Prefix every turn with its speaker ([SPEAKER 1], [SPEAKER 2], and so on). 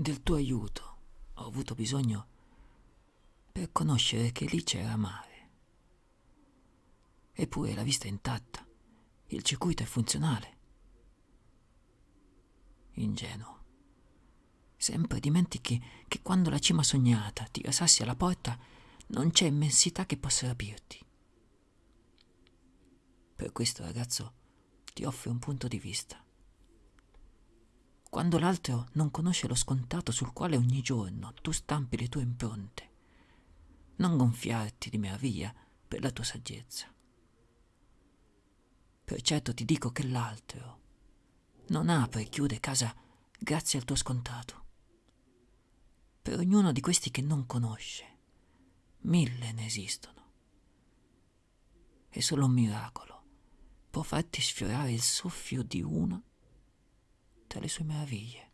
[SPEAKER 1] del tuo aiuto ho avuto bisogno per conoscere che lì c'era mare. Eppure la vista è intatta, il circuito è funzionale. Ingenuo. Sempre dimentichi che quando la cima sognata ti rasassi alla porta non c'è immensità che possa rapirti. Per questo, ragazzo, ti offro un punto di vista. Quando l'altro non conosce lo scontato sul quale ogni giorno tu stampi le tue impronte, non gonfiarti di meraviglia per la tua saggezza. Per certo ti dico che l'altro non apre e chiude casa grazie al tuo scontato. Per ognuno di questi che non conosce, mille ne esistono. E solo un miracolo può farti sfiorare il soffio di una tra le sue meraviglie.